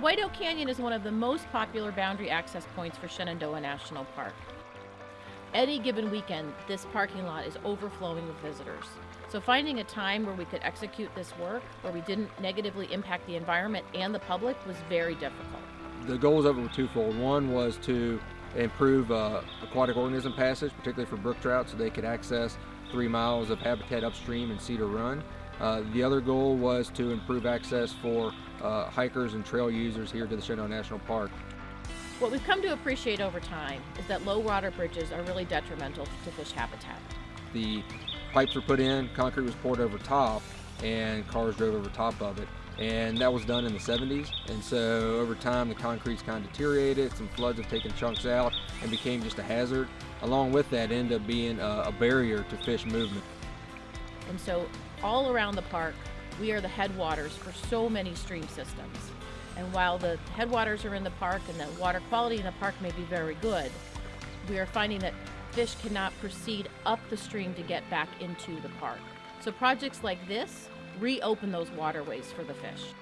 White Oak Canyon is one of the most popular boundary access points for Shenandoah National Park. Any given weekend, this parking lot is overflowing with visitors. So finding a time where we could execute this work, where we didn't negatively impact the environment and the public was very difficult. The goals of it were twofold. One was to improve uh, aquatic organism passage, particularly for brook trout, so they could access three miles of habitat upstream in Cedar Run. Uh, the other goal was to improve access for uh, hikers and trail users here to the Shenandoah National Park. What we've come to appreciate over time is that low water bridges are really detrimental to fish habitat. The pipes were put in, concrete was poured over top, and cars drove over top of it. And that was done in the 70s. And so over time, the concrete's kind of deteriorated. Some floods have taken chunks out and became just a hazard. Along with that, ended up being a, a barrier to fish movement. And so all around the park, we are the headwaters for so many stream systems. And while the headwaters are in the park and the water quality in the park may be very good, we are finding that fish cannot proceed up the stream to get back into the park. So projects like this reopen those waterways for the fish.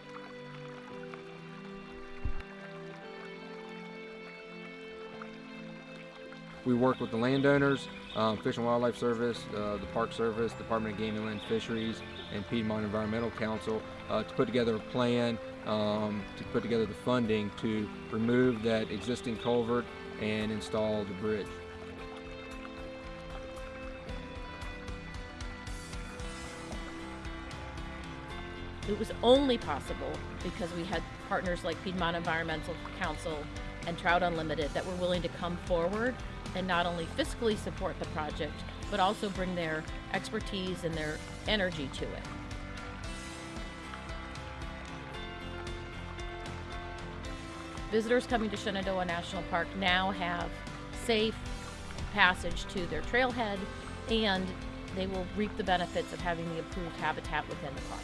We work with the landowners, um, Fish and Wildlife Service, uh, the Park Service, Department of Game and Inland Fisheries, and Piedmont Environmental Council uh, to put together a plan um, to put together the funding to remove that existing culvert and install the bridge. It was only possible because we had partners like Piedmont Environmental Council and Trout Unlimited that were willing to come forward and not only fiscally support the project, but also bring their expertise and their energy to it. Visitors coming to Shenandoah National Park now have safe passage to their trailhead and they will reap the benefits of having the improved habitat within the park.